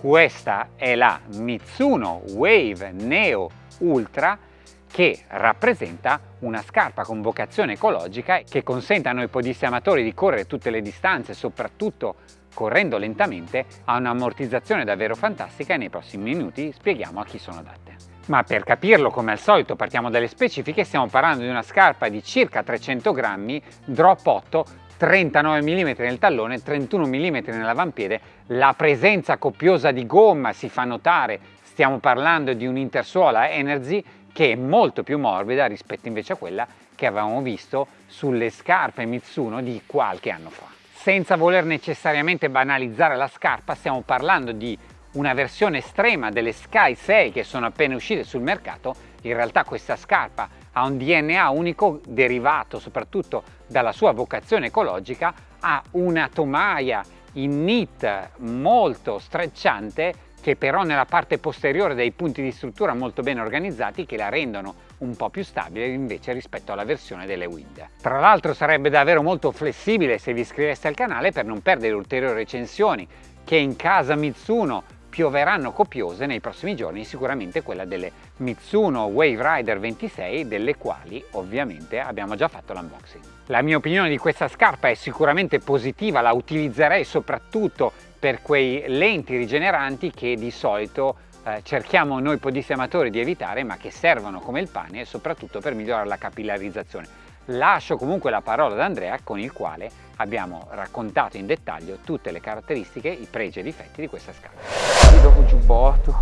Questa è la Mitsuno Wave Neo Ultra che rappresenta una scarpa con vocazione ecologica che consente a noi podisti amatori di correre tutte le distanze, soprattutto correndo lentamente, ha un'ammortizzazione davvero fantastica e nei prossimi minuti spieghiamo a chi sono adatte. Ma per capirlo, come al solito, partiamo dalle specifiche, stiamo parlando di una scarpa di circa 300 grammi, drop 8, 39 mm nel tallone, 31 mm nell'avampiede, la presenza copiosa di gomma si fa notare, stiamo parlando di un'intersuola Energy che è molto più morbida rispetto invece a quella che avevamo visto sulle scarpe Mitsuno di qualche anno fa. Senza voler necessariamente banalizzare la scarpa, stiamo parlando di una versione estrema delle Sky 6 che sono appena uscite sul mercato, in realtà questa scarpa ha un DNA unico derivato soprattutto dalla sua vocazione ecologica, ha una tomaia in knit molto strecciante che però nella parte posteriore dei punti di struttura molto ben organizzati che la rendono un po' più stabile invece rispetto alla versione delle Wind. Tra l'altro sarebbe davvero molto flessibile se vi iscriveste al canale per non perdere ulteriori recensioni che in casa Mitsuno pioveranno copiose nei prossimi giorni, sicuramente quella delle Mitsuno Wave Rider 26, delle quali ovviamente abbiamo già fatto l'unboxing. La mia opinione di questa scarpa è sicuramente positiva, la utilizzerei soprattutto per quei lenti rigeneranti che di solito eh, cerchiamo noi podisti amatori di evitare ma che servono come il pane soprattutto per migliorare la capillarizzazione. Lascio comunque la parola ad Andrea con il quale abbiamo raccontato in dettaglio tutte le caratteristiche, i pregi e i difetti di questa scala. Dopo giubbotto.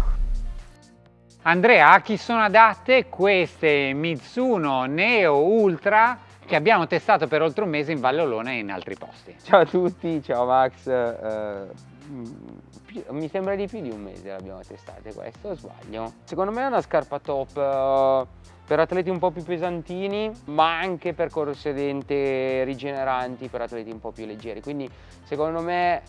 Andrea, a chi sono adatte queste Mitsuno Neo Ultra che abbiamo testato per oltre un mese in Valle Olona e in altri posti? Ciao a tutti, ciao Max. Eh, mi sembra di più di un mese l'abbiamo testate questo, sbaglio? Secondo me è una scarpa top eh, per atleti un po' più pesantini ma anche per corse dente rigeneranti per atleti un po' più leggeri quindi secondo me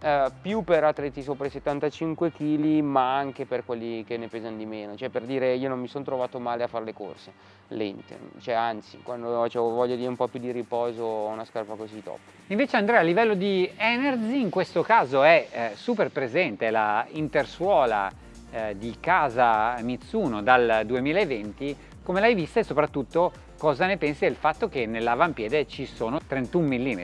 eh, più per atleti sopra i 75 kg ma anche per quelli che ne pesano di meno. Cioè per dire io non mi sono trovato male a fare le corse lente cioè anzi quando ho voglia di un po' più di riposo una scarpa così top. Invece Andrea a livello di energy in questo caso è eh, super presente la intersuola eh, di casa Mitsuno dal 2020, come l'hai vista e soprattutto cosa ne pensi del fatto che nell'avampiede ci sono 31 mm?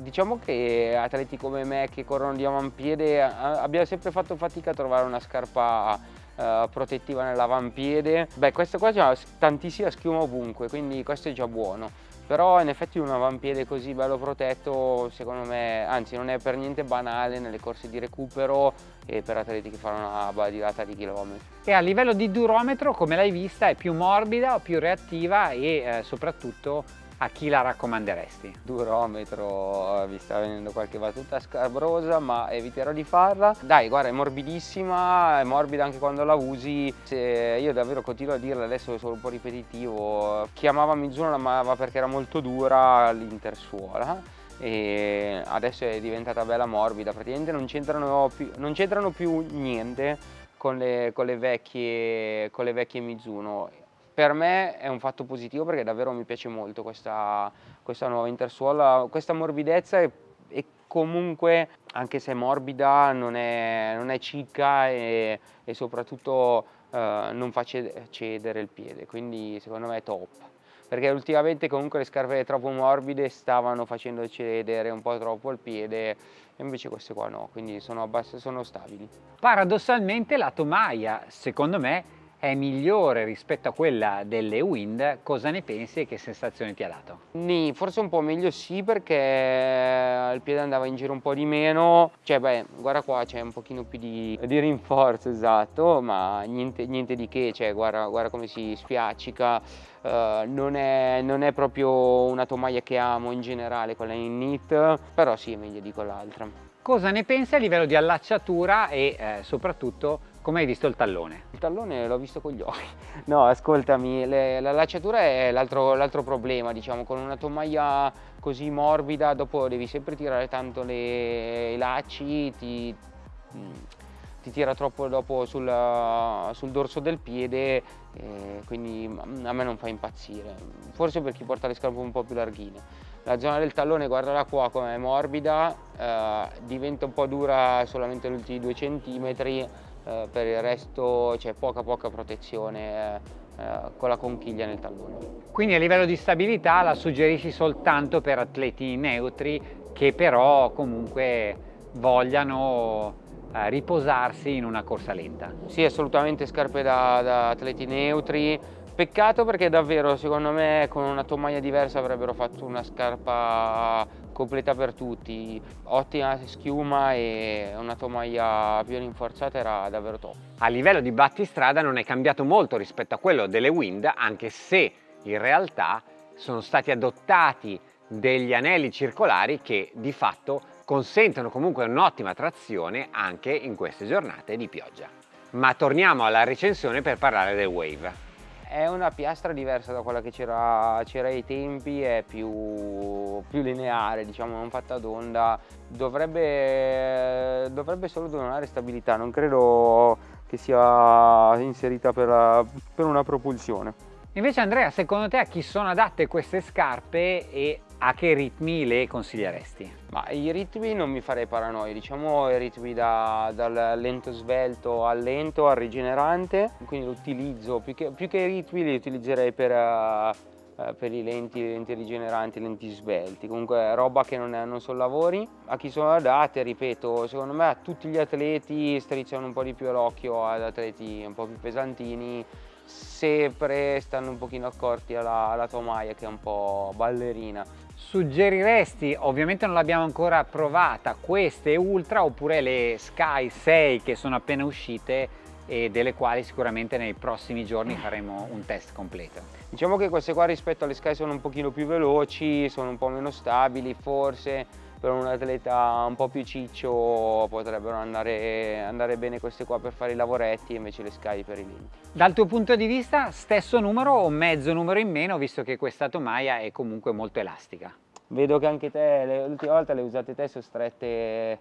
Diciamo che atleti come me che corrono di avampiede abbiamo sempre fatto fatica a trovare una scarpa uh, protettiva nell'avampiede. Beh, questa qua ha tantissima schiuma ovunque, quindi questo è già buono però in effetti un avampiede così bello protetto secondo me anzi non è per niente banale nelle corse di recupero e per atleti che fanno una badilata di chilometri. E a livello di durometro come l'hai vista è più morbida più reattiva e eh, soprattutto a chi la raccomanderesti? Durometro, mi sta venendo qualche battuta scabrosa ma eviterò di farla. Dai guarda è morbidissima, è morbida anche quando la usi. Se io davvero continuo a dirla, adesso sono un po' ripetitivo. Chi amava Mizuno la amava perché era molto dura l'intersuola e adesso è diventata bella morbida, praticamente non c'entrano più, più, niente con le, con le, vecchie, con le vecchie Mizuno per me è un fatto positivo perché davvero mi piace molto questa, questa nuova intersuola, questa morbidezza e, e, comunque anche se è morbida non è, non è cicca e, e soprattutto eh, non fa cedere il piede, quindi secondo me è top perché ultimamente comunque le scarpe troppo morbide stavano facendo cedere un po' troppo il piede invece queste qua no, quindi sono, sono stabili. Paradossalmente la tomaia secondo me è migliore rispetto a quella delle Wind, cosa ne pensi e che sensazione ti ha dato? Nì, forse un po' meglio sì perché il piede andava in giro un po' di meno, cioè beh, guarda qua c'è un pochino più di, di rinforzo esatto, ma niente, niente, di che, cioè guarda, guarda come si spiaccica, uh, non, è, non, è, proprio una tomaia che amo in generale, quella in knit, però sì è meglio di quell'altra. Cosa ne pensi a livello di allacciatura e eh, soprattutto come hai visto il tallone? Il tallone l'ho visto con gli occhi. No, ascoltami, le, la lacciatura è l'altro problema, diciamo, con una tomaia così morbida, dopo devi sempre tirare tanto le, i lacci, ti, ti, tira troppo dopo sul, sul dorso del piede, quindi a me non fa impazzire. Forse per chi porta le scarpe un po' più larghine la zona del tallone guardala qua come è morbida eh, diventa un po' dura solamente negli ultimi due centimetri eh, per il resto c'è poca poca protezione eh, con la conchiglia nel tallone quindi a livello di stabilità la suggerisci soltanto per atleti neutri che però comunque vogliano eh, riposarsi in una corsa lenta. Sì, assolutamente scarpe da, da, atleti neutri. Peccato perché davvero, secondo me, con una tomaia diversa avrebbero fatto una scarpa completa per tutti. Ottima schiuma e una tomaia più rinforzata era davvero top. A livello di battistrada non è cambiato molto rispetto a quello delle Wind, anche se in realtà sono stati adottati degli anelli circolari che di fatto consentono comunque un'ottima trazione anche in queste giornate di pioggia. Ma torniamo alla recensione per parlare del Wave. È una piastra diversa da quella che c'era ai tempi, è più, più, lineare, diciamo, non fatta d'onda. Dovrebbe, dovrebbe solo donare stabilità, non credo che sia inserita per, per una propulsione. Invece Andrea, secondo te a chi sono adatte queste scarpe e a che ritmi le consiglieresti? Ma i ritmi non mi farei paranoia, diciamo i ritmi da, dal lento svelto al lento al rigenerante, quindi l'utilizzo, più più che i ritmi li utilizzerei per, uh, per i lenti, lenti rigeneranti, lenti svelti, comunque roba che non, è, non sono lavori. A chi sono adatte, ripeto, secondo me a tutti gli atleti strizzano un po' di più l'occhio ad atleti un po' più pesantini, sempre stanno un pochino accorti alla, alla tomaia che è un po' ballerina. Suggeriresti, ovviamente non l'abbiamo ancora provata, queste Ultra oppure le Sky 6 che sono appena uscite e delle quali sicuramente nei prossimi giorni faremo un test completo. Diciamo che queste qua rispetto alle Sky sono un pochino più veloci, sono un po' meno stabili forse, per un atleta un po' più ciccio potrebbero andare, andare, bene queste qua per fare i lavoretti e invece le Sky per i lenti. Dal tuo punto di vista stesso numero o mezzo numero in meno visto che questa tomaia è comunque molto elastica? Vedo che anche te, l'ultima volta le usate te sono strette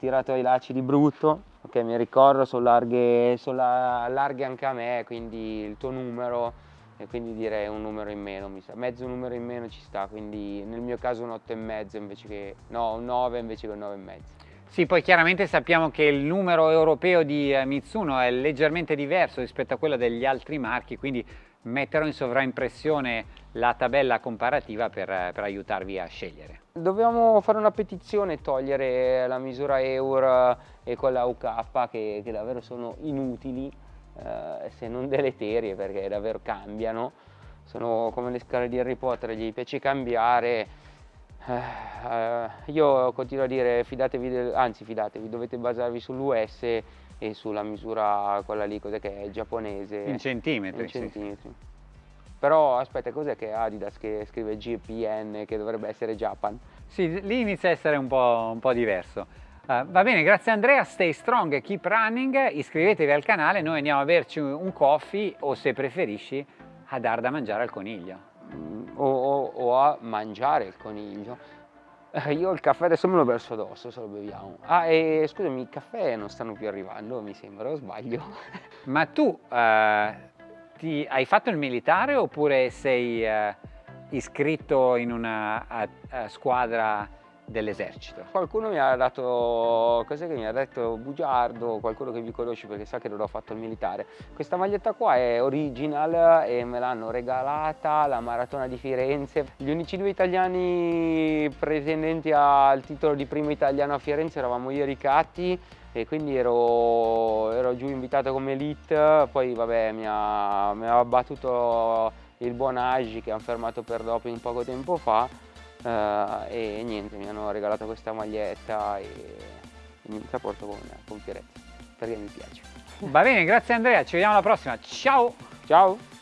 tirato ai lacci di brutto, ok mi ricordo sono larghe, sono larghe anche a me quindi il tuo numero e quindi direi un numero in meno, mi sa. mezzo numero in meno ci sta, quindi nel mio caso un 8,5 invece che, no, un 9 invece che un 9,5. Sì, poi chiaramente sappiamo che il numero europeo di eh, Mitsuno è leggermente diverso rispetto a quello degli altri marchi, quindi metterò in sovraimpressione la tabella comparativa per, eh, per aiutarvi a scegliere. Dobbiamo fare una petizione e togliere la misura EUR e quella UK che, che davvero sono inutili eh, se non deleterie perché davvero cambiano, sono come le scale di Harry Potter, gli piace cambiare, eh, io continuo a dire fidatevi, del, anzi fidatevi, dovete basarvi sull'US e sulla misura quella lì, cos'è che è giapponese. In centimetri. In centimetri. Sì. Però aspetta, cos'è che Adidas che scrive GPN che dovrebbe essere Japan? Sì, lì inizia a essere un po', un po diverso. Uh, va bene, grazie Andrea, stay strong, keep running, iscrivetevi al canale, noi andiamo a berci un coffee o se preferisci a dar da mangiare al coniglio. Mm, o, o, o, a mangiare il coniglio. Uh, io il caffè adesso me lo verso addosso se lo beviamo. Ah, e scusami, i caffè non stanno più arrivando, mi sembra, o sbaglio? Ma tu uh, ti, hai fatto il militare oppure sei iscritto in una squadra dell'esercito. Qualcuno mi ha dato, cos'è che mi ha detto, bugiardo, qualcuno che vi conosce perché sa che non ho fatto il militare. Questa maglietta qua è original e me l'hanno regalata alla Maratona di Firenze. Gli unici due italiani pretendenti al titolo di primo italiano a Firenze eravamo io e Ricatti e quindi ero, ero giù invitato come elite, poi vabbè mi ha, mi ha battuto il buon Agi che hanno fermato per doping poco tempo fa uh, e niente mi hanno regalato questa maglietta e, e la porto con, con fierezza perché mi piace. Va bene grazie Andrea ci vediamo alla prossima. Ciao! Ciao